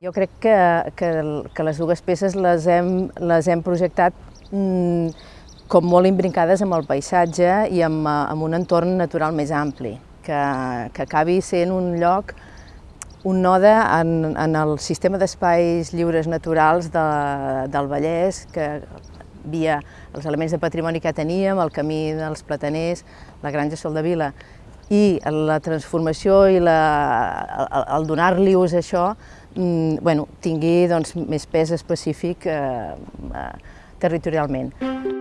Jo crec que, que, que les dues peces les hem, les hem projectat mm, com molt imbrincades amb el paisatge i amb, amb un entorn natural més ampli, que, que acabi sent un lloc, un node en, en el sistema d'espais lliures naturals de, del Vallès, que via els elements de patrimoni que teníem, el camí dels plataners, la granja Sol de Vila, i la transformació i la, el, el donar-li ús a això mm, bueno, tingui doncs, més pes específic eh, eh, territorialment.